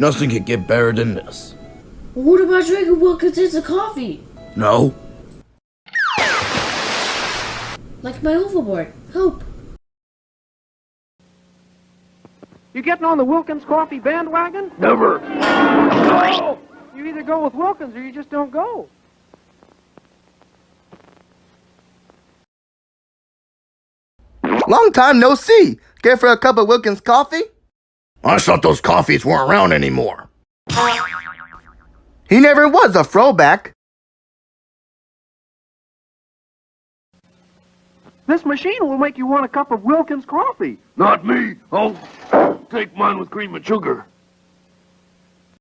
Nothing could get better than this. What about drinking Wilkins of coffee? No? Like my overboard. Hope. You getting on the Wilkins coffee bandwagon? Never. No! You either go with Wilkins or you just don't go. Long time no see. Care for a cup of Wilkins coffee? I thought those coffees weren't around anymore. He never was a throwback. This machine will make you want a cup of Wilkins coffee. Not me. I'll take mine with cream and sugar.